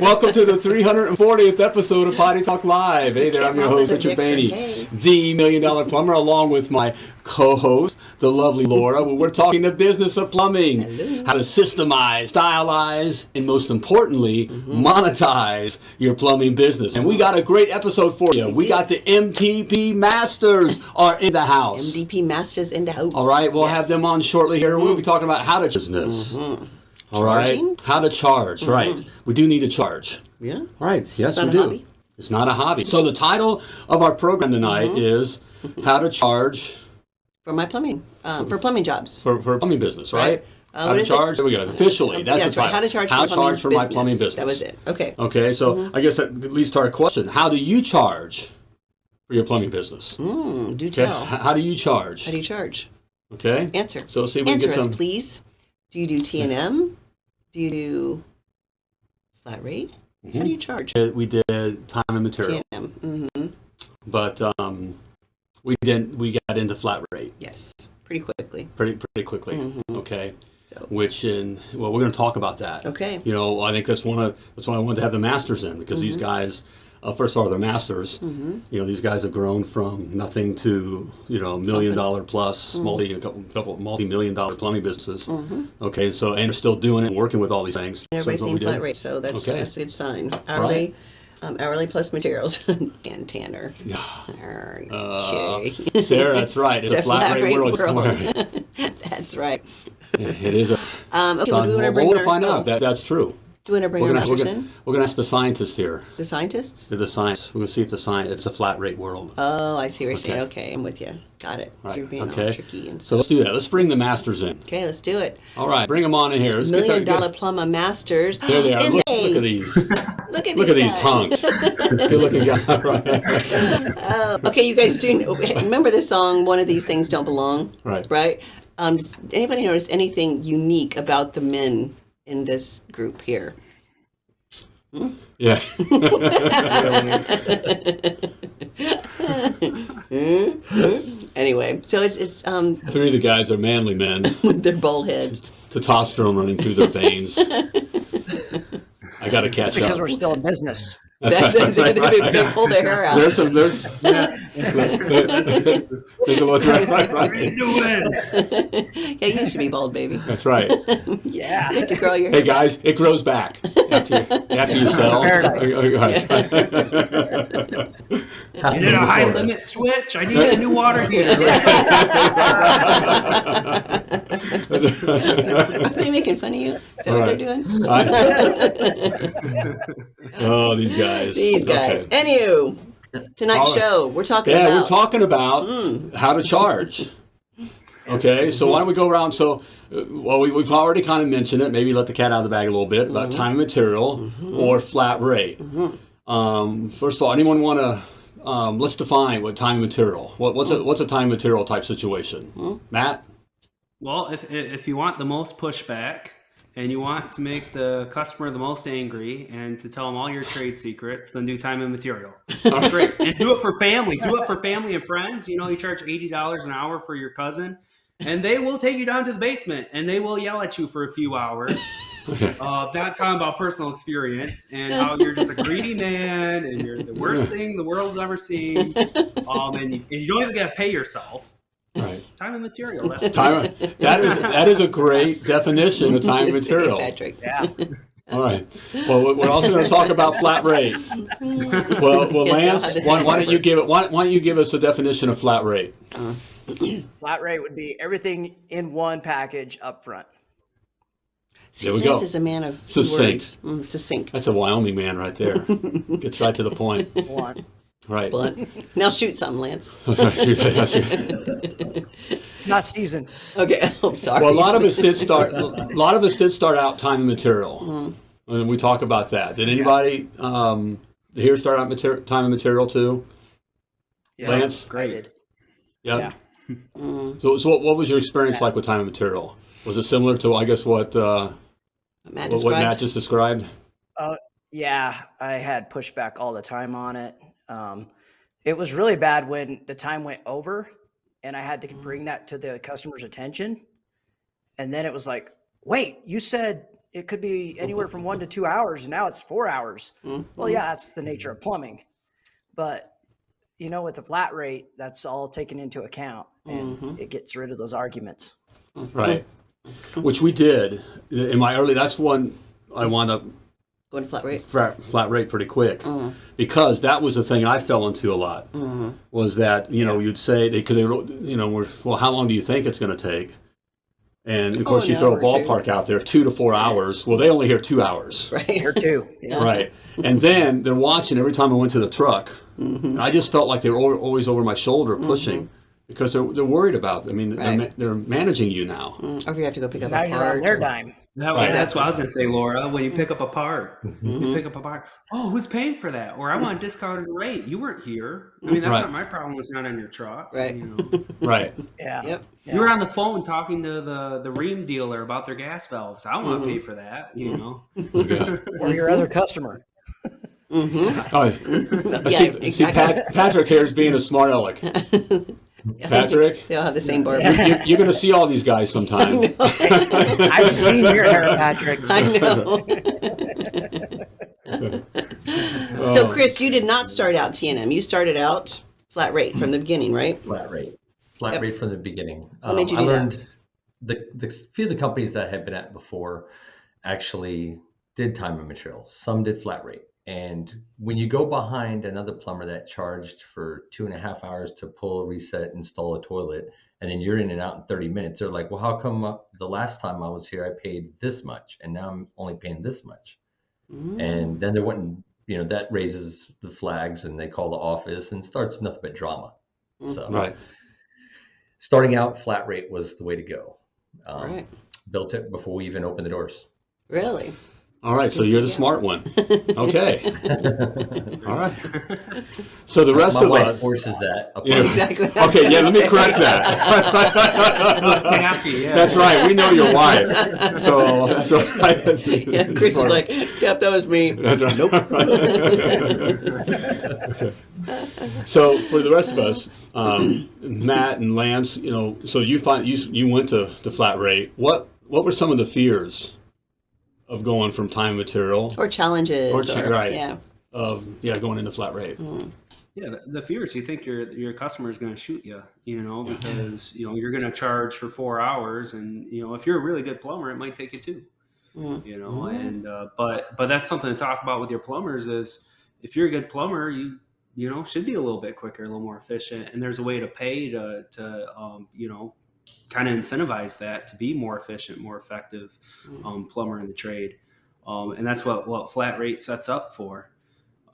Welcome to the 340th episode of Potty Talk Live. Hey there, I'm your host, Richard Bainey, the Million Dollar Plumber, along with my co-host, the lovely Laura. We're talking the business of plumbing, Hello. how to systemize, stylize, and most importantly, monetize your plumbing business. And we got a great episode for you. We do. got the MDP Masters are in the house. MDP Masters in the house. All right, we'll Yes. Mm-hmm. have them on shortly here. We'll be talking about how to business. All right, Charging? how to charge. Right, we do need to charge. Yeah. All right, yes, we do. hobby. It's not a hobby. So the title of our program tonight Mm-hmm. is how to charge For my plumbing, uh, for plumbing jobs. for, for a plumbing business, right? Right. Uh, how to is it? charge? There we go. Officially, that's Yes, the right. How to charge How for, to charge for my plumbing business. That was it. Okay. Okay, so Mm-hmm. I guess that leads to our question: How do you charge for your plumbing business? Mm, do Okay, tell. h- how do you charge? How do you charge? Okay, Answer. so see if we Answer can get us, some. please. Do you do T and M? Do you do flat rate? How do you charge? We did time and material. Mm-hmm. but um, we didn't. We got into flat rate Yes. Pretty quickly. pretty pretty quickly. Mm-hmm. Okay, So. which in well, we're going to talk about that. Okay. You know, I think that's one of that's why I wanted to have the masters in because these Mm-hmm. guys, uh, first of all, they're masters. You know, these guys have grown from nothing to you know million dollar plus multi a couple, couple multi million dollar plumbing businesses. Okay, so and they're still doing it and working with all these things. So Everybody's that's what seeing flat rate, so that's Okay. that's a good sign. Hourly, um, hourly plus materials and Tanner. Uh, Okay. Sarah, that's right. It's, a flat, rate, world. that's right. it is a. Um, okay, well, we want well, to bring we'll find oh, out. That, that's true. Do we want to bring We're our gonna, we're, masters gonna, in? we're gonna ask the scientists here. The scientists? The science. We're gonna see if the science. It's a flat rate world. Oh, I see what you're saying. Okay. Okay, I'm with you. Got it. So you're being all okay. tricky and So let's do that. Let's bring the masters in. Okay, let's do it. All right, bring them on in here. Let's Million that- get- dollar plumber masters. There they are. Look, look at these. Look at Look at these, these guys. hunks. Good looking guy. Right. Uh, okay, you guys do know, remember this song? One of these things don't belong. Right. Right. Um, does anybody notice anything unique about the men in this group here? Yeah. Anyway, so it's it's um Three of the guys are manly men. with their bald heads. Testosterone running through their veins. I got to catch because up. we're still in business. That's, that's, they, they, they pull their hair out. There's some. There's. there's a little. Right, right, right. doing? yeah, you used to be bald, baby. That's right. Yeah. You have to grow your Hey hair. back. guys, it grows back after you, after you sell. paradise. Oh, oh, oh, you did a high limit switch. I need a new water heater. Are they making fun of you? Is that what they're doing? oh, these guys. These guys. Okay. Anywho, tonight's All right. show we're talking Yeah, about. we're talking about how to charge. Okay, so why don't we go around? So, uh, well, we, we've already kind of mentioned it. Maybe let the cat out of the bag a little bit about time and material or flat rate. Um, first of all, anyone want to? Um, let's define what time and material. What, what's a what's a time and material type situation? Matt. Well, if if you want the most pushback and you want to make the customer the most angry and to tell them all your trade secrets, then do time and material. That's great. And do it for family. Do it for family and friends. You know, you charge eighty dollars an hour for your cousin, and they will take you down to the basement and they will yell at you for a few hours. Uh, that time about personal experience and how you're just a greedy man and you're the worst thing the world's ever seen. Um, and, you, and you don't even get to pay yourself. Right. Time and material. That's Time. That is that is a great definition of time and material. Patrick. Yeah. All right. Well, we're also going to talk about flat rate. Well, well, Yes, they'll have the Lance, why, why don't you give it? Why, why don't you give us a definition of flat rate? Flat rate would be everything in one package up front. See, There we Lance go. is a man of few Succinct. words. Mm, succinct. That's a Wyoming man right there. Gets right to the point. One. Right. Blunt. Now shoot something, Lance. It's not seasoned. Okay, I'm sorry. well, a lot of us did start. A lot of us did start out time and material, Mm-hmm. and we talk about that. Did anybody um, here start out mater- time and material too? Yeah, Lance? great. Yep. Yeah. Mm, So, so what, what was your experience like with time and material? Was it similar to, I guess, what uh, Matt what, what Matt just described? Yeah, I had pushback all the time on it. Um, it was really bad when the time went over and I had to bring mm. that to the customer's attention. And then it was like, wait, you said it could be anywhere from one to two hours, and now it's four hours. Well, mm-hmm. yeah, that's the nature of plumbing, but you know, with the flat rate, that's all taken into account, and mm-hmm. it gets rid of those arguments. Mm-hmm. Right. Which we did in my early. That's one I wound up Going flat rate. flat, flat rate pretty quick mm. because that was the thing I fell into a lot. Mm-hmm. Was that you know you'd say they could you know we're, well how long do you think it's going to take? And of oh, course an you throw a hour or two. ballpark out there two to four hours. Well they only hear two hours. Right. Here too. Yeah. Right. And then they're watching every time I went to the truck. Mm-hmm. I just felt like they were always over my shoulder mm-hmm. pushing because they're, they're worried about. I mean, they're, they're managing you now. Mm. Or if you have to go pick up Now a you're on part. their or- dime. That was, Right. That's what I was going to say, Laura. When you pick up a part, Mm-hmm. you pick up a part. Oh, who's paying for that? Or I want a discounted rate. You weren't here. I mean, that's Right. not my problem. It's not on your truck. Right. You, know, Right. Yeah. Yep. you were on the phone talking to the the Rheem dealer about their gas valves. I don't want to pay for that. You know. Okay. Or your other customer. Mm-hmm. Oh, I Yeah, see, see. Pat, Patrick here is being a smart aleck. Patrick, They all have the same barber. you, you're going to see all these guys sometime. I've seen your hair, Patrick. I know. Oh. so, Chris, you did not start out TNM. You started out flat rate from the beginning, right? Flat rate. Flat Yep. rate from the beginning. What made um, you I do that? learned the, the few of the companies that I had been at before actually did time and material. Some did flat rate. And when you go behind another plumber that charged for two and a half hours to pull, reset, install a toilet, and then you're in and out in 30 minutes, they're like, well, how come uh, the last time I was here, I paid this much and now I'm only paying this much? And then they're wanting, you know, that raises the flags and they call the office and starts nothing but drama. So Right. starting out flat rate was the way to go. Um, Right. Built it before we even opened the doors. Really? All right. So you're the smart one. Okay. All right. So the rest My of wife us. forces that. Yeah. Exactly. Okay. Yeah. Let me correct Those that. happy, yeah. That's right. We know your wife. So that's right. Yeah, Chris is like, yep, that was me. That's right. Nope. so for the rest of us, um, Matt and Lance, you know, so you find you you went to the flat rate. What what were some of the fears of going from time material Or challenges. Or Or, right. Yeah. of yeah going into flat rate? Yeah, the, the fear is you think your your customer is going to shoot you, you know, because you know you're going to charge for four hours, and you know if you're a really good plumber, it might take you two, Mm. you know, and uh, but but that's something to talk about with your plumbers is if you're a good plumber, you you know should be a little bit quicker, a little more efficient, and there's a way to pay to to um, you know kind of incentivize that to be more efficient, more effective um, plumber in the trade, um, and that's what what flat rate sets up for.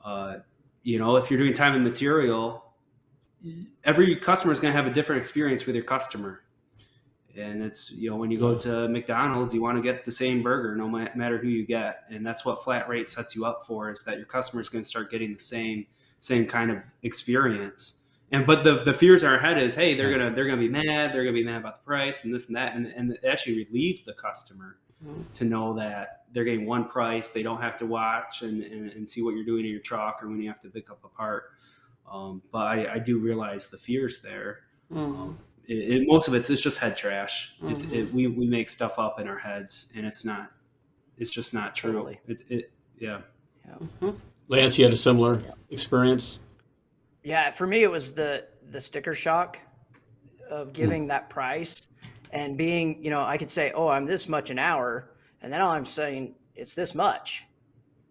Uh, you know, if you're doing time and material, every customer is going to have a different experience with your customer. And it's, you know, when you go to McDonald's, you want to get the same burger no matter who you get. And that's what flat rate sets you up for is that your customer is going to start getting the same, same kind of experience. And, but the, the fears in our head is, Hey, they're going to, they're going to be mad. They're going to be mad about the price and this and that. And, and it actually relieves the customer to know that they're getting one price. They don't have to watch and, and, and see what you're doing in your truck or when you have to pick up a part. Um, but I, I do realize the fears there. Mm. Um, it, it, most of it's, it's just head trash. It, Mhm. it, we, we make stuff up in our heads and it's not, it's just not true. Totally. It, it, yeah. Lance, you had a similar experience. Yeah, for me it was the the sticker shock of hmm. giving that price and being, you know, I could say, "Oh, I'm this much an hour," and then all I'm saying it's this much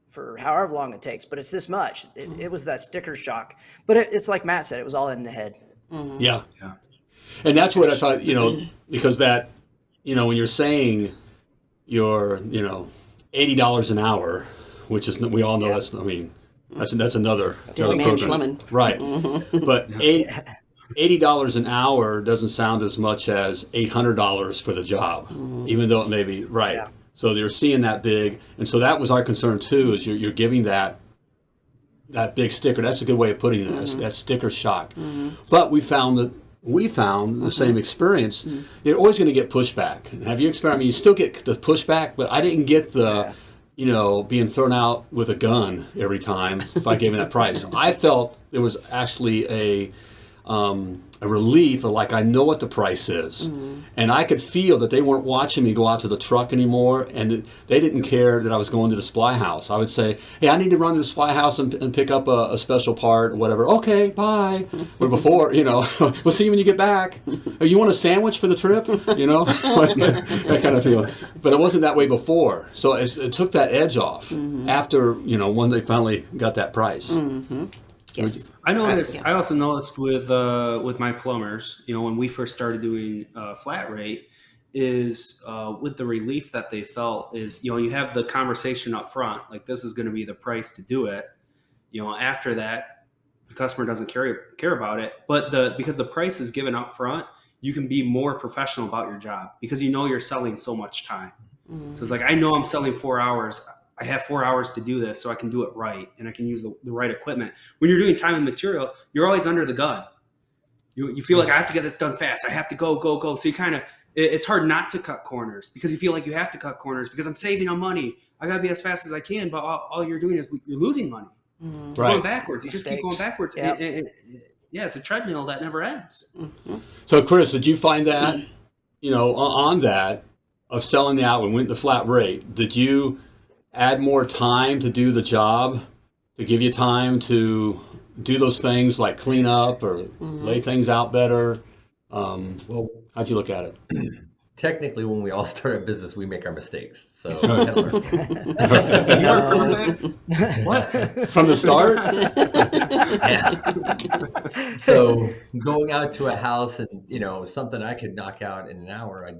for however long it takes, but it's this much. It, hmm. it was that sticker shock, but it, it's like Matt said, it was all in the head. Mm-hmm. Yeah. Yeah. And that's what I thought, you know, because that, you know, when you're saying you're, you know, eighty dollars an hour, which is we all know that's I mean that's that's another, another man's program. lemon. right? Mm-hmm. But eight, eighty dollars an hour doesn't sound as much as eight hundred dollars for the job, mm-hmm. even though it may be right. Yeah. So they're seeing that big, and so that was our concern too. Is you're, you're giving that that big sticker. That's a good way of putting it. That's, mm-hmm. that sticker shock. But we found that we found the same experience. You're always going to get pushback. Have you experienced? I mean, you still get the pushback, but I didn't get the, you know, being thrown out with a gun every time if I gave him that price. I felt there was actually a um, a relief of like I know what the price is, Mm-hmm. and I could feel that they weren't watching me go out to the truck anymore, and they didn't care that I was going to the supply house. I would say, "Hey, I need to run to the supply house and, and pick up a, a special part or whatever." Okay, bye. Where before, you know, we'll see you when you get back. Oh, you want a sandwich for the trip? You know, that kind of feeling. But it wasn't that way before, so it, it took that edge off after you know when they finally got that price. Yes. I noticed. yeah. I also noticed with uh, with my plumbers, you know, when we first started doing uh, flat rate, is uh, with the relief that they felt is you know you have the conversation up front, like this is going to be the price to do it. You know, after that, the customer doesn't care care about it, but the because the price is given up front, you can be more professional about your job because you know you're selling so much time. Mm-hmm. So it's like I know I'm selling four hours. I have four hours to do this, so I can do it right, and I can use the, the right equipment. When you're doing time and material, you're always under the gun. You, you feel like I have to get this done fast. I have to go, go, go. So you kind of it, it's hard not to cut corners because you feel like you have to cut corners because I'm saving on money. I gotta be as fast as I can, but all, all you're doing is you're losing money. Mm-hmm. You're going backwards. You just keep going backwards. Yeah. And- and- and- yeah, it's a treadmill that never ends. So, Chris, did you find that, you know, on on that of selling the out and went the flat rate? Did you add more time to do the job to give you time to do those things like clean up or lay things out better? Um, Well, how'd you look at it? technically, when we all start a business, we make our mistakes. So, we had to learn. You're perfect. what? From the start? Yeah. so going out to a house and you know something I could knock out in an hour, I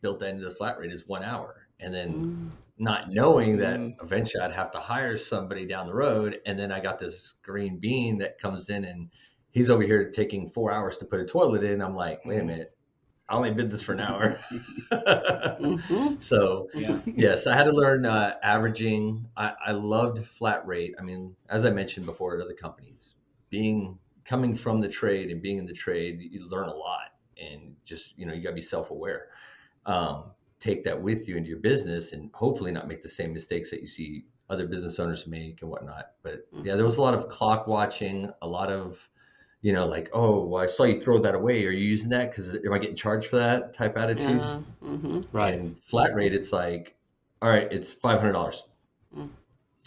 built that into the flat rate is one hour, and then not knowing that eventually I'd have to hire somebody down the road, and then I got this green bean that comes in and he's over here taking four hours to put a toilet in. I'm like, wait a minute, I only did this for an hour. Mm-hmm. so Yeah. yes, I had to learn uh, averaging. I, I loved flat rate. I mean, as I mentioned before at other companies, being coming from the trade and being in the trade, you learn a lot, and just you know you got to be self aware. Um, take that with you into your business, and hopefully not make the same mistakes that you see other business owners make and whatnot. But yeah, there was a lot of clock watching, a lot of you know, like, oh, well, I saw you throw that away. Are you using that? Because am I getting charged for that type attitude? Uh, mhm. Right. And flat rate, it's like, all right, it's five hundred dollars, Mm.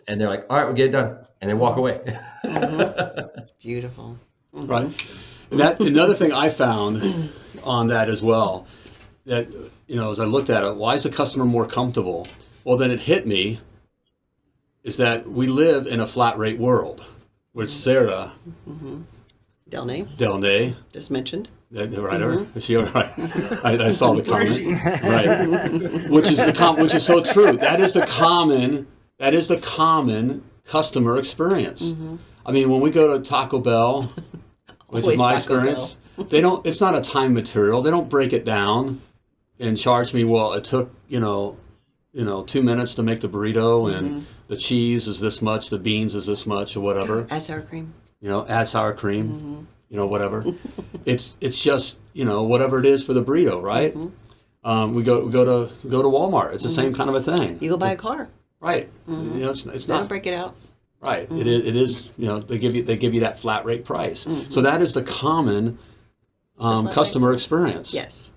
and they're like, all right, we'll get it done, and they walk away. It's beautiful. Right. And that another thing I found on that as well, that you know, as I looked at it, why is the customer more comfortable? Well, then it hit me is that we live in a flat rate world, which Sarah mm-hmm. Delnay, Delnay, just mentioned. the the writer, mm-hmm. is she all right? I, I saw the comment, right? Which is the com- which is so true. That is the common that is the common customer experience. Mm-hmm. I mean, when we go to Taco Bell, which Always is my Taco experience, they don't. It's not a time material. They don't break it down and charge me. Well, it took you know, you know, two minutes to make the burrito, and mm-hmm. the cheese is this much, the beans is this much, or whatever Add sour cream. you know, add sour cream, mm-hmm. you know, whatever. it's it's just you know whatever it is for the burrito, right? Mm-hmm. Um, we go we go to go to Walmart. It's the same kind of a thing, You go buy a car. right? You know, it's, it's They don't break it out. right. It is it is you know they give you they give you that flat rate price. So that is the common um, flat rate. customer experience. Yes.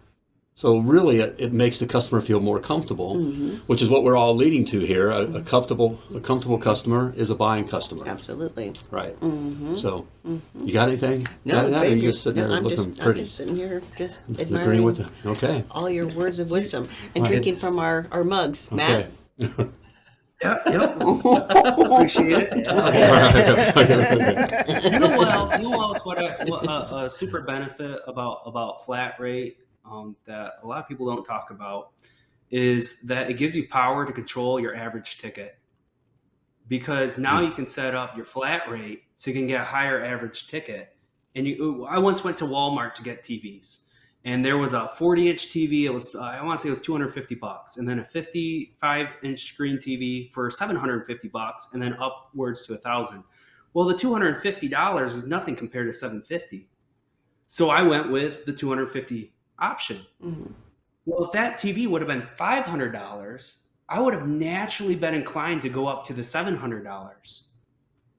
So really, it, it makes the customer feel more comfortable, mm-hmm. which is what we're all leading to here. A, a comfortable a comfortable customer is a buying customer. Absolutely. Right. Mm-hmm. So, mm-hmm. you got anything? No, got that? Or you just sitting no, there I'm looking just, I'm just sitting here, just agreeing admiring with it. Okay. all your words of wisdom and Right. drinking from our, our mugs. Matt, Okay. Yeah, yeah. Appreciate it. you know what else? You know what else? What a, what a, a super benefit about about flat rate um, that a lot of people don't talk about is that it gives you power to control your average ticket. Because now you can set up your flat rate so you can get a higher average ticket. And you, I once went to Walmart to get TVs, and there was a 40 inch TV. It was I want to say it was 250 bucks, and then a 55 inch screen TV for 750 bucks, and then upwards to a thousand. Well, the 250 dollars is nothing compared to 750. So I went with the 250 option. Mhm. Well, if that TV would have been $500, I would have naturally been inclined to go up to the $700.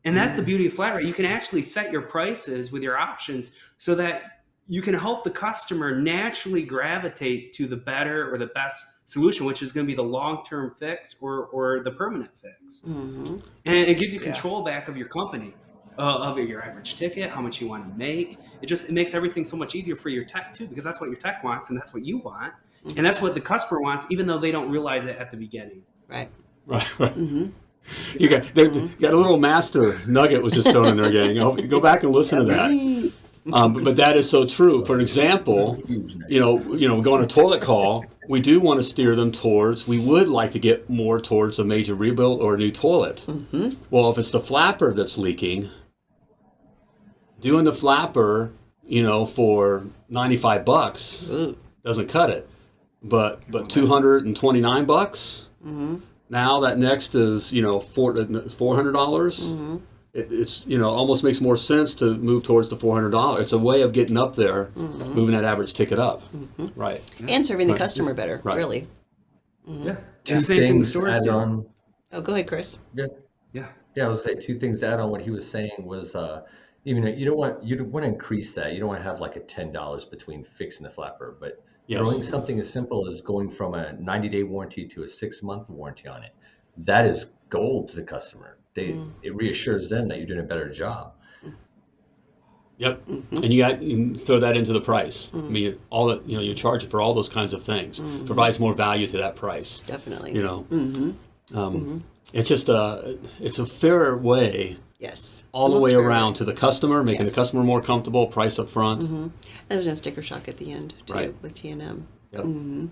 And that's the beauty of flat rate. You can actually set your prices with your options so that you can help the customer naturally gravitate to the better or the best solution, which is going to be the long-term fix or, or the permanent fix. hmm And it gives you Yeah. control back of your company, uh, of your average ticket, how much you want to make. It just it makes everything so much easier for your tech too, because that's what your tech wants and that's what you want, and that's what the customer wants, even though they don't realize it at the beginning. Right. Right, right. hmm You got there, you got a little master nugget was just thrown in there, gang. Go, go back and listen to that. Um, but, but that is so true. For example, you know, you know, going to toilet call, we do want to steer them towards. We would like to get more towards a major rebuild or a new toilet. hmm Well, if it's the flapper that's leaking, doing the flapper, you know, for ninety-five bucks Ooh. doesn't cut it. But but two hundred and twenty-nine bucks. hmm Now that next is you know four four hundred dollars. hmm It, it's you know almost makes more sense to move towards the four hundred dollars. It's a way of getting up there, moving that average ticket up. Right. And serving the Right. customer better, Right. really. Yeah, Two and the same thing the things stores added do. on. Oh, go ahead, Chris. Yeah. Yeah. Yeah, I was say two things to add on what he was saying was, uh, even though you don't want you don't want to increase that. You don't want to have like a ten dollars between fixing the flapper, but Yes. throwing something as simple as going from a ninety day warranty to a six month warranty on it, that is gold to the customer. They Mm. it reassures them that you're doing a better job. Yep. And you got you can throw that into the price. I mean, all that you know, you charge it for all those kinds of things. Provides more value to that price. Definitely. You know, hmm um, it's just a it's a fairer way Yes. all the way fair. around to the customer, making Yes. the customer more comfortable, price up front. Mhm. There's no sticker shock at the end, too, Right. with T&M. Hmm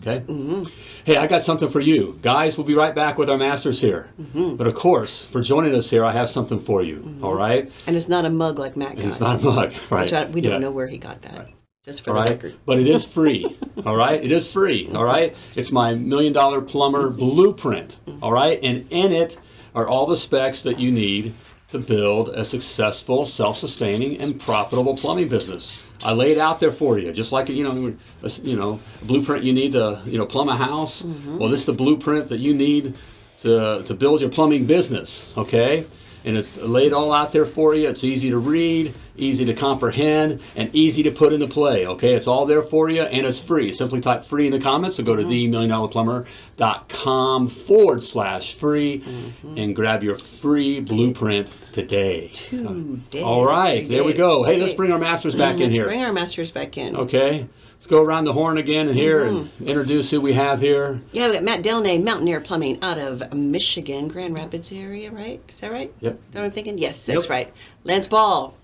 Okay. hmm Hey, I got something for you. Guys, we'll be right back with our masters here. Mm-hmm. But of course, for joining us here, I have something for you. all right? And it's not a mug like Matt got. And it's not a mug, right? Which I, we don't Yeah. know where he got that. Just for All the right, record. but it is free. all right, it is free. All right, it's my million dollar plumber blueprint. All right, and in it are all the specs that you need to build a successful, self-sustaining, and profitable plumbing business. I lay it out there for you, just like you know, a, you know, a blueprint you need to you know plumb a house. Mm-hmm. Well, this is the blueprint that you need to to build your plumbing business. Okay. And it's laid all out there for you. It's easy to read, easy to comprehend, and easy to put into play. Okay, it's all there for you, and it's free. Simply type free in the comments, or go to mm-hmm. themilliondollarplumber.com forward slash free mm-hmm. and grab your free blueprint today. Two days. All right, there we go. Hey, let's bring our masters back mm, in Let's here. bring our masters back in. Okay, let's go around the horn again and here and Mm-hmm. introduce who we have here. Yeah, we got Matt Delnay, Mountaineer Plumbing out of Michigan, Grand Rapids area, right? Is that right? Yep. Is that what I'm thinking? Yes, that's Yep. right. Lance Ball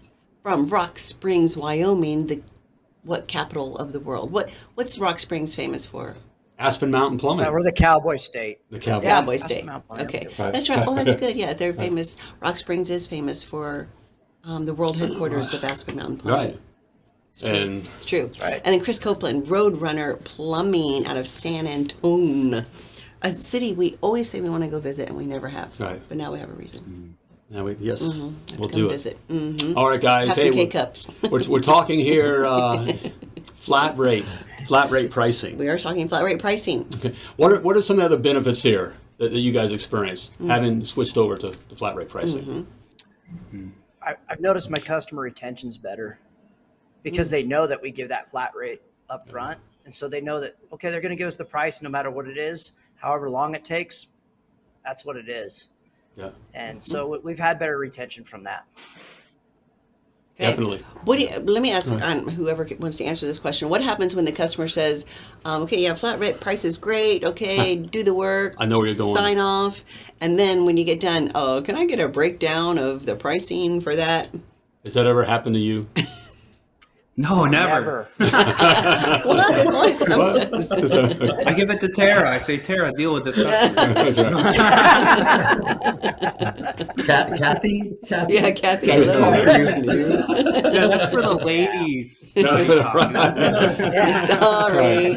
from Rock Springs, Wyoming, the what capital of the world? What what's Rock Springs famous for? Aspen Mountain Plumbing. Uh, we're the Cowboy State. the Cowboy. Cowboy State. Okay, Right. that's right. Oh, that's good. Yeah, they're famous. Rock Springs is famous for um, the world headquarters of Aspen Mountain Plumbing. Right. It's true. And It's true. right. And then Chris Copeland, Roadrunner Plumbing out of San Antone, a city we always say we want to go visit and we never have. Right. But now we have a reason. Now we, yes, Have we'll to come do it. visit. hmm All right, guys. Have Hey, we're, cups. we're, we're talking here uh, flat rate, flat rate pricing. we are talking flat rate pricing. Okay. What are, what are some of the other benefits here that, that you guys experience Mm. having switched over to, to flat rate pricing? Mm-hmm. I, I've noticed my customer retention's better because they know that we give that flat rate up front. And so they know that, okay, they're going to give us the price no matter what it is, however long it takes. That's what it is. Yeah, And so we- we've had better retention from that. Okay. definitely. What do you, let me ask um, whoever wants to answer this question. What happens when the customer says, um, "Okay, yeah, flat rate price is great. Okay, do the work. I know where you're going. Sign off." And then when you get done, oh, can I get a breakdown of the pricing for that? Has that ever happened to you? No, never. well, it always. I give it to Tara. I say, Tara, deal with this customer. That's right. Kathy, Kathy, yeah, Kathy. Kathy. hello. yeah, that's for the ladies. That's Sorry.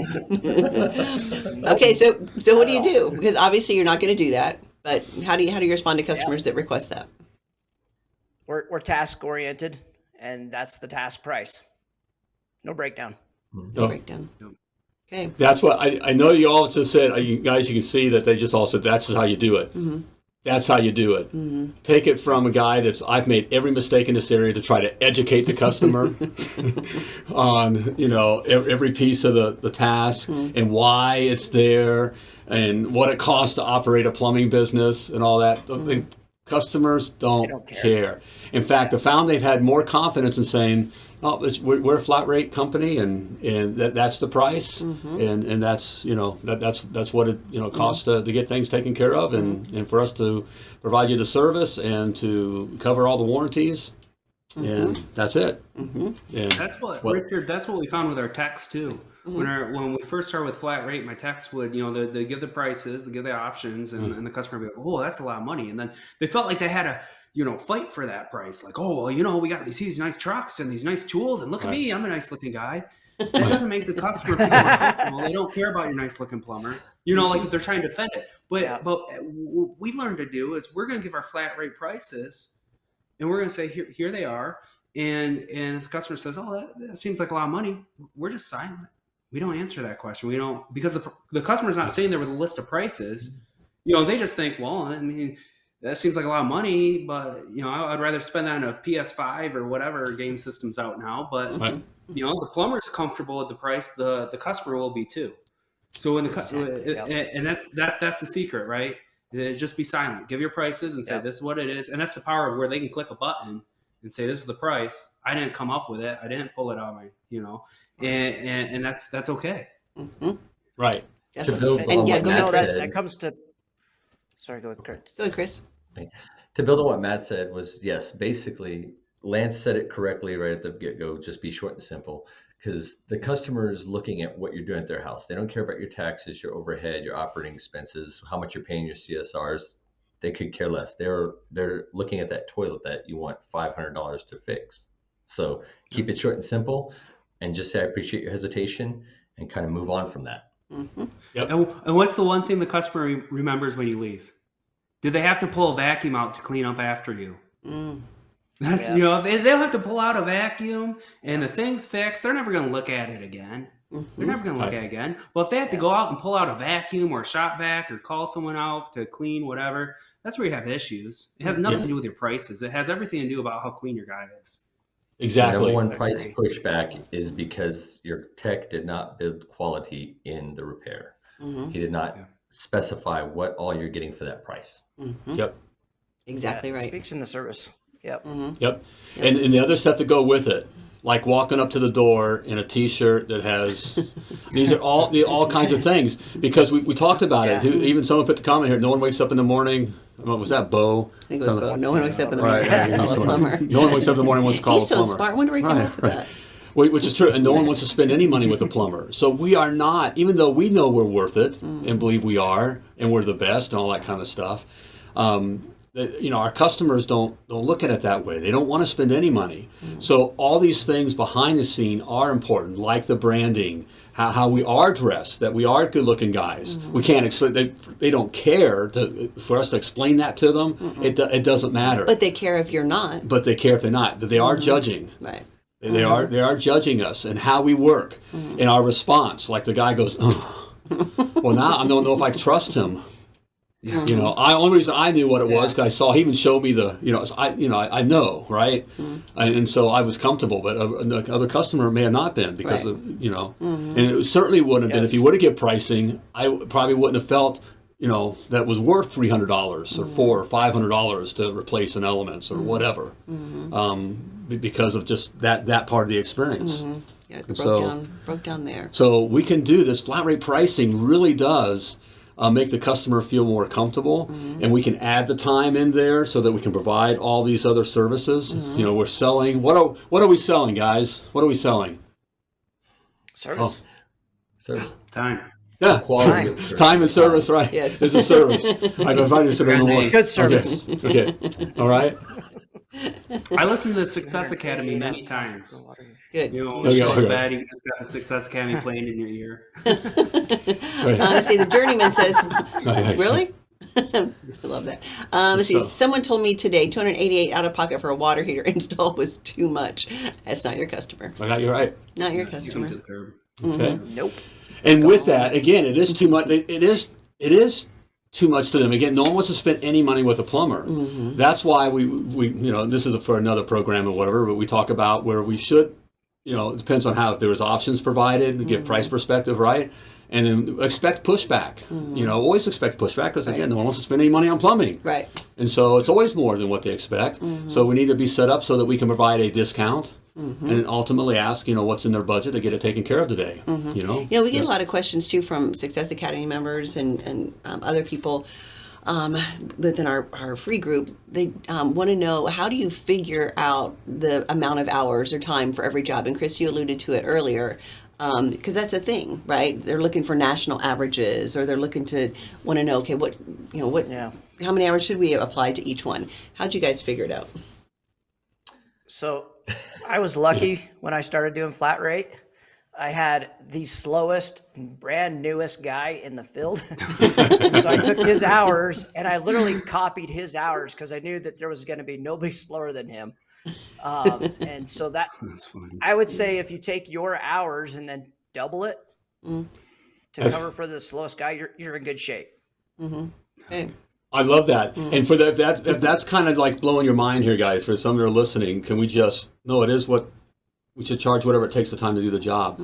okay, so so what do you do? Because obviously you're not going to do that. But how do you how do you respond to customers that request that? We're, we're task oriented, and that's the task price. No breakdown. No Breakdown. Okay. That's what I, I know you all just said, uh, you guys, you can see that they just all said, that's just how you do it. Mhm. That's how you do it. Take it from a guy that's I've made every mistake in this area to try to educate the customer on you know every piece of the the task and why it's there and what it costs to operate a plumbing business and all that. The- the customers don't, don't care. care. In fact, I found they've had more confidence in saying, "Oh, it's, we're, we're a flat rate company, and and that, that's the price, mm-hmm. and and that's you know that that's that's what it you know costs to, to get things taken care of, and mm-hmm. and for us to provide you the service and to cover all the warranties, mm-hmm. and that's it. And That's what, What? Richard. That's what we found with our tax too. When our when we first started with flat rate, my tax would you know they, they give the prices, they give the options, and, mm. and the customer would be like, "Oh, that's a lot of money," and then they felt like they had to you know fight for that price. Like, "Oh, well, you know, we got these, these nice trucks and these nice tools, and look Right. at me, I'm a nice looking guy." That doesn't make the customer feel comfortable. They don't care about your nice looking plumber. You know, like if they're trying to defend it. But Yeah. but eh, what we learned to do is we're going to give our flat rate prices, and we're going to say here here they are. And and if the customer says, "Oh, that, that seems like a lot of money," we're just silent. We don't answer that question. We don't because the the customer's not sitting there with a list of prices. You know, they just think, "Well, I mean." That seems like a lot of money, but you know, I- I'd rather spend that on a PS5 or whatever game system's out now. But Right. you know, the plumber's comfortable with the price, the the customer will be too. So when the Exactly, and, and that's that that's the secret, right? Is just be silent, give your prices, and say Yep. this is what it is, and that's the power of where they can click a button and say this is the price. I didn't come up with it. I didn't pull it out of my, you know, and and, and that's that's okay. Mhm. right, To build And yeah, go ahead, no, that, that comes to. Sorry, go ahead, Kurt. Go ahead, Chris. To build on what Matt said was yes, basically Lance said it correctly right at the get go. Just be short and simple because the customer is looking at what you're doing at their house. They don't care about your taxes, your overhead, your operating expenses, how much you're paying your CSRs. They could care less. They're they're looking at that toilet that you want five hundred dollars to fix. So keep it short and simple, and just say I appreciate your hesitation, and kind of move on from that. hmm And, and what's the one thing the customer remembers when you leave? Did they have to pull a vacuum out to clean up after you? Mm. That's Yeah. you know if they, they'll have to pull out a vacuum and the thing's fixed. They're never going to look at it again. They're Mhm. never going to look Right. at it again. Well, if they have to go out and pull out a vacuum or a shop vac or call someone out to clean whatever, that's where you have issues. It has nothing Yeah. to do with your prices. It has everything to do about how clean your guy is. The exactly. number one price pushback is because your tech did not build quality in the repair. Mhm. He did not Yeah. Specify what all you're getting for that price. Mhm. Yep. Exactly Yeah, right. Speaks in the service. Yep. Mhm. Yep. And, and the other stuff that go with it, like walking up to the door in a T-shirt that has, these are all the all kinds of things because we, we talked about it. Who, even someone put the comment here. No one wakes up in the morning. What was that, Bo? I think it was Bo. No one wakes up in the morning right, to call a plumber. No one wakes up in the morning and wants to call He's a so plumber. smart. I wonder where he came Right, up with right. that. Wh- Which is true, and no one wants to spend any money with a plumber. So we are not, even though we know we're worth it Mm. and believe we are, and we're the best and all that kind of stuff. Um, that, you know, our customers don't don't look at it that way. They don't want to spend any money. Mm. So all these things behind the scene are important, like the branding, how, how we are dressed, that we are good looking guys. Mm-hmm. We can't explain. They, they don't care to, for us to explain that to them. It, it doesn't matter. But they care if you're not. but they care if they're not. That they are Mm-hmm. judging. Right. They uh-huh. are they are judging us and how we work and our response. Like the guy goes, "Ugh." well now I don't know if I trust him. Yeah. You know, I only reason I knew what it was because I saw he even showed me the you know I you know I, I know right, mm-hmm. and, and so I was comfortable. But uh, a, other customer may have not been because Right. of you know, mm-hmm. and it certainly wouldn't have been if he would have given pricing. I probably wouldn't have felt you know that was worth three hundred dollars or mm-hmm. four or five hundred dollars to replace an elements or whatever, um, be- because of just that that part of the experience. Mm-hmm. Yeah, it broke so- down broke down there. So we can do this. Flat rate pricing really does uh, make the customer feel more comfortable, mm-hmm. and we can add the time in there so that we can provide all these other services. Mm-hmm. You know, we're selling. What are what are we selling, guys? What are we selling? Service. Oh. So Time. Yeah, quality Time. time and service, right? Yes. it's a service. I invited you to Good one. name. Good service. Okay. okay. All right. I listened to the Success Academy many times. Good. You know, when you yeah, go to okay. bed, you just got the Success Academy playing in your ear. Uh, see, the journeyman says, "Really." I love that. Um, see, So- someone told me today 288 out of pocket for a water heater install was too much. That's not your customer. I got you right. Not your Kick 'em customer. to the curb. Okay. Nope. And with that, again, it is too much. It, it is. It is too much to them. Again, no one wants to spend any money with a plumber. Mm-hmm. That's why we, we, you know, this is for another program or whatever, but we talk about where we should, you know, it depends on how, if there's options provided, to give price mm-hmm. perspective, right? And then expect pushback. Mm-hmm. You know, always expect pushback because again, no one wants to spend any money on plumbing. Right. And so it's always more than what they expect. So we need to be set up so that we can provide a discount and ultimately ask, you know, what's in their budget to get it taken care of today. You know? You know, we get a lot of questions too from Success Academy members and, and um, other people um, within our, our free group. They um, want to know how do you figure out the amount of hours or time for every job? And Chris, you alluded to it earlier. Because that's a thing, right? They're looking for national averages, or they're looking to want to know, okay, what you know, what, Yeah. how many hours should we apply to each one? How'd you guys figure it out? So I was lucky when I started doing flat rate. I had the slowest, brand newest guy in the field. so I took his hours and I literally copied his hours because I knew that there was going to be nobody slower than him. Um, and so that That's. I would say if you take your hours and then double it Mm. to That's- cover for the slowest guy, you're, you're in good shape. Okay. I love that. Mm. And for that, if that's, if that's kind of like blowing your mind here, guys. For some that are listening, can we just no? It is what we should charge whatever it takes the time to do the job.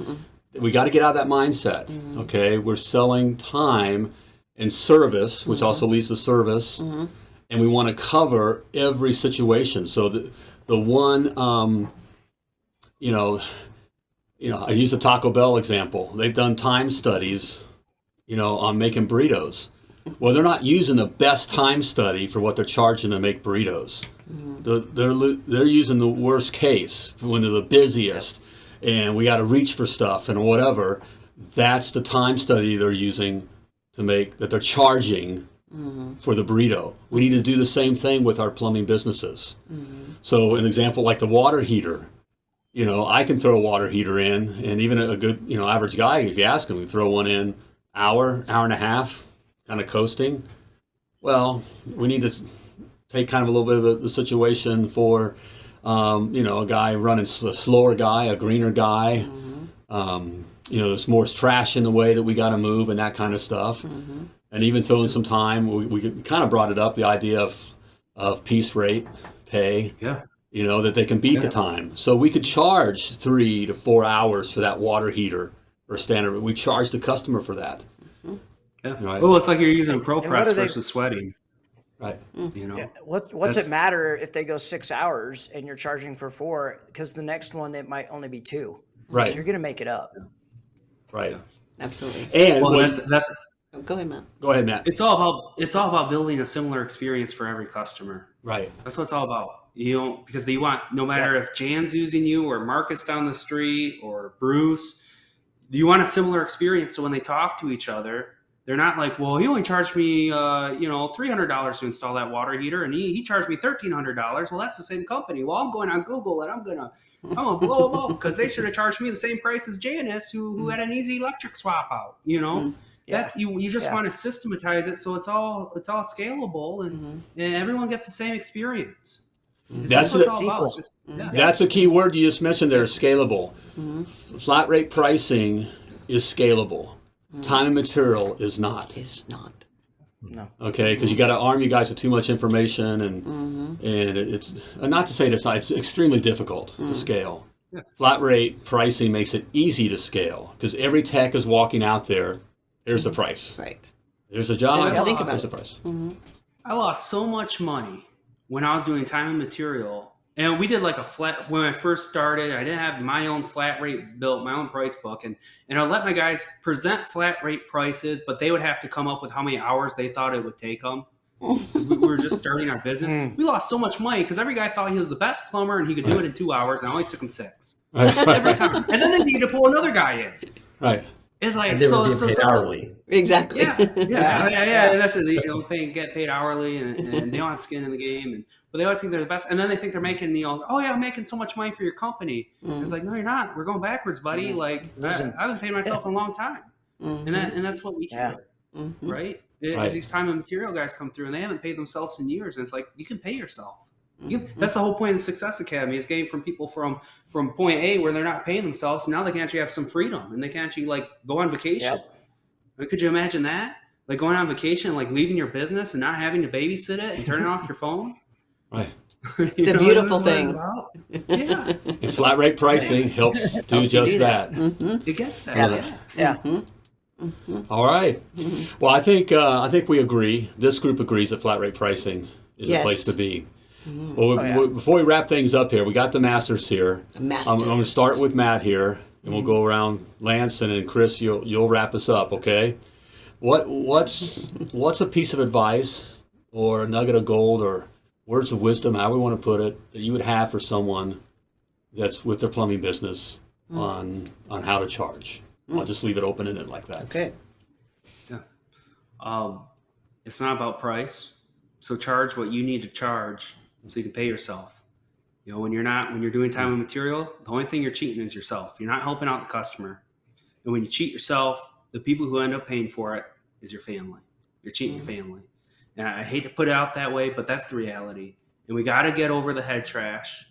We got to get out of that mindset. Mm-hmm. Okay, we're selling time and service, which Mm-hmm. also leads to service, and we want to cover every situation. So the the one, um, you know, you know, I use the Taco Bell example. They've done time studies, you know, on making burritos. Well, they're not using the best time study for what they're charging to make burritos. Mm. They're, they're they're using the worst case when they're the busiest, and we got to reach for stuff and whatever. That's the time study they're using to make that they're charging mm-hmm. for the burrito. We need to do the same thing with our plumbing businesses. Mm-hmm. So, an example like the water heater. You know, I can throw a water heater in, and even a good, you know, average guy, if you ask him, can throw one in hour, hour and a half, kind of coasting. Well, we need to take kind of a little bit of the, the situation for, um, you know, a guy running a slower guy, a greener guy. Um, you know, there's more trash in the way that we got to move and that kind of stuff. And even throwing some time, we, we kind of brought it up the idea of, of piece rate pay Yeah. you know, that they can beat the time. So we could charge three to four hours for that water heater or standard. We charge the customer for that. Yeah. Right. Well, it's like you're using And pro what press do they- versus sweating. Right. Mm. You know. Yeah. What, what's That's- it matter if they go six hours and you're charging for four? Because the next one, it might only be two. Right. So you're going to make it up. Right. Absolutely. And Well, when- that's that's Oh, go ahead, Matt. go ahead, Matt. it's all about it's all about building a similar experience for every customer. Right. That's what it's all about. You know, because you want no matter if Jan's using you or Marcus down the street or Bruce, you want a similar experience. So when they talk to each other, they're not like, well, he only charged me, uh, you know, three hundred dollars to install that water heater, and he, he charged me thirteen hundred dollars. Well, that's the same company. Well, I'm going on Google and I'm gonna I'm gonna blow them up because they should have charged me the same price as Janice, who who had an easy electric swap out. You know. Mm. Yeah. That's you. You just Yeah. want to systematize it so it's all it's all scalable and, Mhm. and everyone gets the same experience. That's what the- it's all about. It's equal. just- yeah. That's a key word you just mentioned there, scalable. Flat rate pricing is scalable. Mm. Time and material is not. Is not. No. Okay, because you got to arm you guys with too much information, and mm-hmm. and it's uh, not to say it's not. It's extremely difficult to mm. scale. Yeah. Flat rate pricing makes it easy to scale because every tech is walking out there. Here's the mm-hmm. price. Right. There's a job. They don't think about the it. price. Mm-hmm. I lost so much money when I was doing time and material. And we did like a flat when I first started. I didn't have my own flat rate built, my own price book, and and I let my guys present flat rate prices, but they would have to come up with how many hours they thought it would take them. Because we were just starting our business, Mm. we lost so much money because every guy thought he was the best plumber and he could do it in two hours, and it always took him six every time. And then they needed to pull another guy in. Right. It's like And they so, were being so, paid so- hourly. Exactly. yeah, yeah, yeah, yeah, And that's it. They, you know, pay, get paid hourly, and, and they don't have skin in the game. And but they always think they're the best, and then they think they're making you know, oh yeah, I'm making so much money for your company. Mm. It's like no, you're not. We're going backwards, buddy. Like I, Listen. I haven't paid myself in a long time, Mhm. and that and that's what we Yeah. hear, Mhm. right? As Right. these time and material guys come through, and they haven't paid themselves in years, and it's like you can pay yourself. You that's the whole point of the Success Academy is getting from people from from point A where they're not paying themselves. Now they can actually have some freedom, and they can actually like go on vacation. Yep. I Could you imagine that? Like going on vacation, like leaving your business and not having to babysit it and turning off your phone. Right. It's a beautiful thing. Yeah, And flat rate pricing helps do Helps just do that. that. Mm-hmm. it gets that. Yeah. Yeah. Yeah. Mm-hmm. Mm-hmm. All right. Well, I think uh, I think we agree. This group agrees that flat rate pricing is Yes. the place to be. Well, Oh, yeah. we- before we wrap things up here, we got the masters here. I'm, I'm going to start with Matt here, and we'll go mm-hmm. around Lance and then Chris. You'll you'll wrap us up, okay? What what's what's a piece of advice or a nugget of gold or words of wisdom, how we want to put it, that you would have for someone that's with their plumbing business mm. on on how to charge? I'll mm. just leave it open ended like that. Okay. Um, it's not about price. So charge what you need to charge so you can pay yourself. You know, when you're not when you're doing time and material, the only thing you're cheating is yourself. You're not helping out the customer. And when you cheat yourself, the people who end up paying for it is your family. You're cheating your mm. family. And I hate to put it out that way, but that's the reality. And we got to get over the head trash.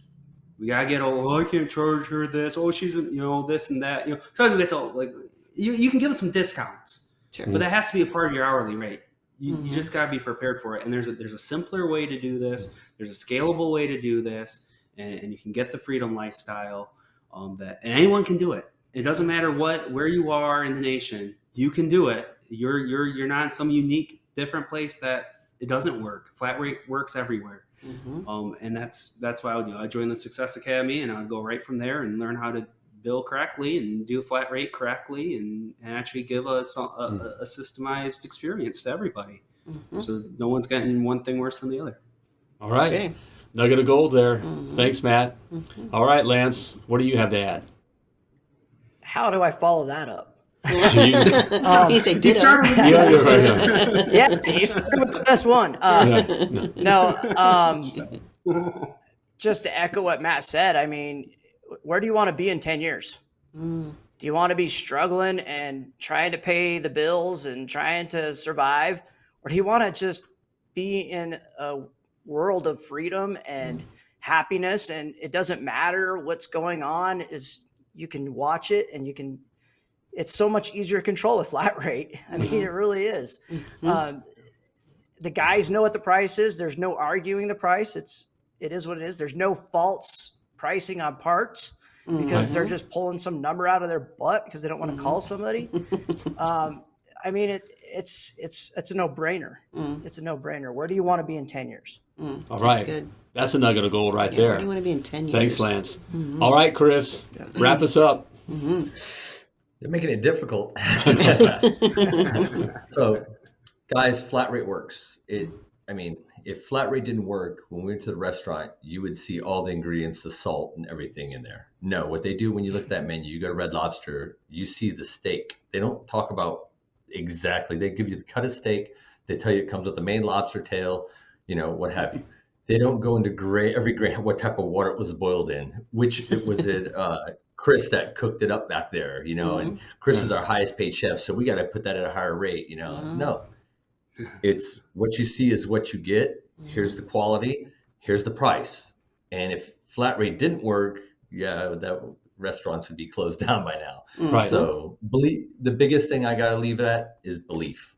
We got to get over, oh, I can't charge her this. Oh, she's, you know, this and that. You know, sometimes we get to, like, you, you can give them some discounts. Sure. But that has to be a part of your hourly rate. You, Mhm. you just got to be prepared for it. And there's a, there's a simpler way to do this. There's a scalable way to do this, and, and you can get the freedom lifestyle. Um, that and anyone can do it. It doesn't matter what where you are in the nation. You can do it. You're you're you're not in some unique different place that it doesn't work. Flat rate works everywhere. Mhm. Um, and that's that's why I would do. I joined the Success Academy, and I'd go right from there and learn how to bill correctly and do a flat rate correctly, and, and actually give a, a, a- a systemized experience to everybody. Mhm. So no one's getting one thing worse than the other. All right. Okay. Nugget of gold there. Mhm. Thanks, Matt. Mhm. All right, Lance, what do you have to add? How do I follow that up? You- Um, he said He ditto. started with yeah, you're right, yeah. yeah, you started with the best one. Uh, Yeah, no. no, um, just to echo what Matt said, I mean, where do you want to be in 10 years? Mm. Do you want to be struggling and trying to pay the bills and trying to survive? Or do you want to just be in a world of freedom and happiness and it doesn't matter what's going on is you can watch it and you can it's so much easier to control with flat rate. I mean, it really is. Mhm. Um, the guys know what the price is. There's no arguing the price. It's it is what it is. There's no false pricing on parts because they're just pulling some number out of their butt because they don't want to call somebody. um, I mean, it it's it's it's a no brainer. Mm. It's a no brainer. Where do you want to be in ten years? Mm. All That's good. That's a nugget of gold right Yeah, where there. do you want to be in 10 years? Thanks, Lance. All right, Chris, wrap us up. They're making it difficult. so, guys, flat rate works. It, I mean, if flat rate didn't work, when we went to the restaurant, you would see all the ingredients, the salt, and everything in there. No, what they do when you look at that menu, you go to Red Lobster, you see the steak. They don't talk about exactly. They give you the cut of steak. They tell you it comes with the Maine lobster tail, you know, what have you. They don't go into gra- every grain what type of water it was boiled in, which it was it uh, Chris that cooked it up back there, you know, and Chris is our highest paid chef, so we got to put that at a higher rate, you know. No, it's what you see is what you get. Here's the quality. Here's the price. And if flat rate didn't work, yeah, that restaurants would be closed down by now. Mm. Right. So believe the biggest thing I got to leave at is belief.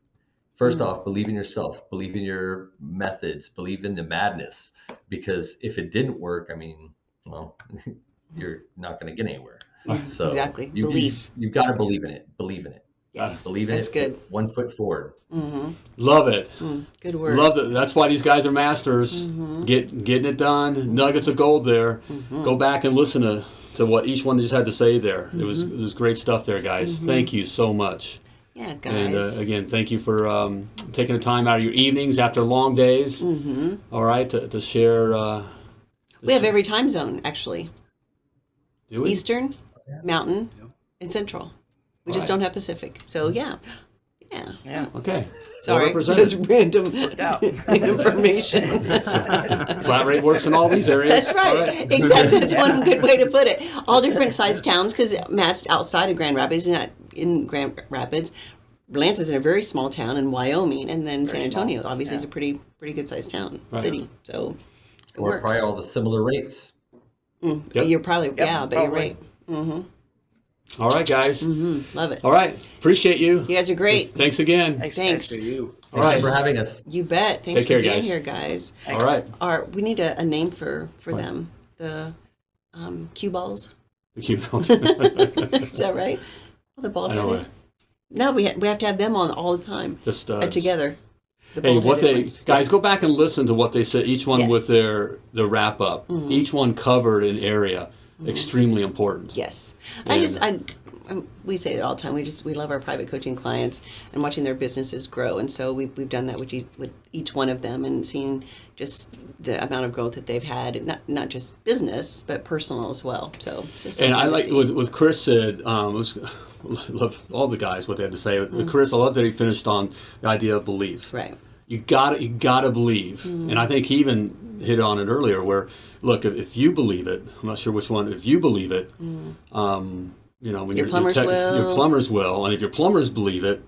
First Mm. off, believe in yourself, believe in your methods, believe in the madness. Because if it didn't work, I mean, well, you're not going to get anywhere. Mm. So exactly. you, Belief. You, have got to believe in it. Believe in it. Yes. Believe in That's it. good. One foot forward. hmm Love it. Mm. Good work. Love it. That's why these guys are masters. Mhm. Get getting it done. Nuggets of gold there. Mhm. Go back and listen to, to what each one just had to say there. It was it was great stuff there, guys. Thank you so much. Yeah, guys. And uh, again, thank you for um, taking the time out of your evenings after long days. hmm All right, to, to share. Uh, We have every time zone, actually. do we? Eastern, Mountain, Yep. and Central. We just don't have Pacific. So yeah, yeah. Yeah. Okay. Sorry, it represented. random information. Flat rate works in all these areas. That's right. Exactly. That's one good way to put it. All different sized towns because Matt's outside of Grand Rapids, not in Grand Rapids. Lance is in a very small town in Wyoming, and then San Very small, Antonio obviously is a pretty pretty good sized town Right. city. So it Or works. probably all the similar rates. Mm. Yep. You're probably yeah, but you're probably. right. hmm All right, guys. Mm-hmm. Love it. All right. Appreciate you. You guys are great. Thanks again. Thanks. Thanks. guys. You. All right. Thank you for having us. You bet. Thanks Take care, for being guys. here, guys. All right. Our, we need a, a name for for them. The um, cue balls. The cue balls. Is that right? Oh, the bald I know. No, we ha- we have to have them on all the time Just uh, uh, together. The Hey, what they ones. guys Yes. go back and listen to what they said. Each one with Yes. Mm-hmm. their their wrap up. Each one covered an area extremely important. Yes, I just And- I. um, We say it all the time. We just we love our private coaching clients and watching their businesses grow, and so we've we've done that with each, with each one of them and seeing just the amount of growth that they've had, not not just business but personal as well. So just so And I like what, what Chris said. Um, it was, I love all the guys what they had to say. Mm. Chris, I love that he finished on the idea of belief. right. You got you got to believe, Mm. and I think he even hit on it earlier. Where look, if, you believe it, I'm not sure which one. If you believe it, um, you know, when Mm. Your plumbers will. your plumbers will, and if your plumbers believe it,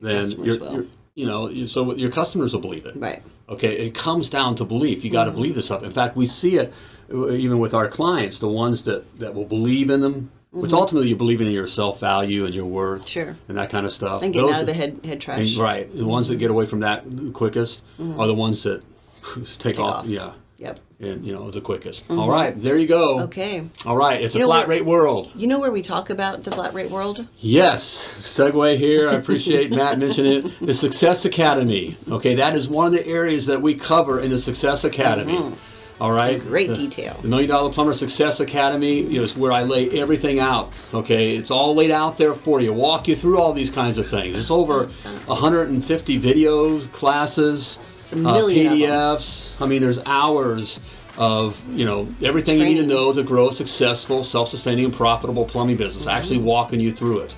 then you're you know, so your customers will believe it. Right. Okay, it comes down to belief. You got to Mm-hmm. believe this stuff. In fact, we see it uh, even with our clients, the ones that, that will believe in them, which mm-hmm. ultimately you believe in your self value and your worth Mm-hmm. Sure. and that kind of stuff. And getting Those out of the head head and- trash. right. The ones that get away from that the quickest mm-hmm. are the ones that take, off, off. Yeah. Yep. And, you know, the quickest. Mm-hmm. All right, there you go. Okay. All right, it's You a flat rate world. You know where we talk about the flat rate world? Yes, segue here. I appreciate Matt mentioning it. The Success Academy. Okay, that is one of the areas that we cover in the Success Academy. All right. Great The- detail. The Million Dollar Plumber Success Academy you know, is where I lay everything out. Okay, it's all laid out there for you. Walk you through all these kinds of things. It's over 150 videos, classes, a million uh, of 'em. PDFs. I mean, there's hours of you know everything you need to know to grow a successful, self-sustaining, and profitable plumbing business. Mm-hmm. Actually, walking you through it.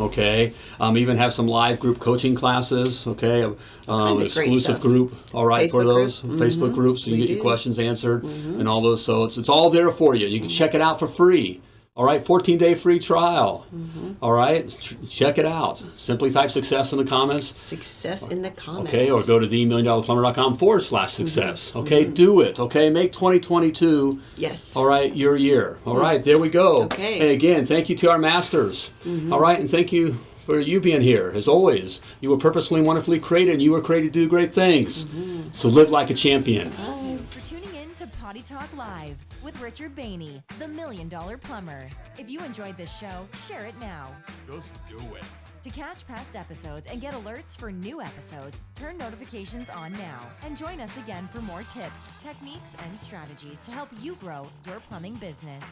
Okay, um, even have some live group coaching classes. Okay, um, kinds an of great exclusive group. All right, for Facebook group. those Facebook groups, so you We get your questions answered and all those. So it's it's all there for you. You can check it out for free. All right, 14 day free trial. Mm-hmm. All right, Ch- check it out. Simply type success in the comments. Success in the comments. Okay, or go to themilliondollarplumber.com forward slash success. Mm-hmm. Okay, mm-hmm. do it. Okay, make 2022 Yes. all right, your year. All right, there we go. Okay. Hey, again, thank you to our masters. All right, and thank you for you being here. As always, you were purposely and wonderfully created, and you were created to do great things. So live like a champion. for tuning in to Potty Talk Live with Richard Bainey, the Million Dollar Plumber. If you enjoyed this show, share it now. Just do it. To catch past episodes and get alerts for new episodes, turn notifications on now and join us again for more tips, techniques, and strategies to help you grow your plumbing business.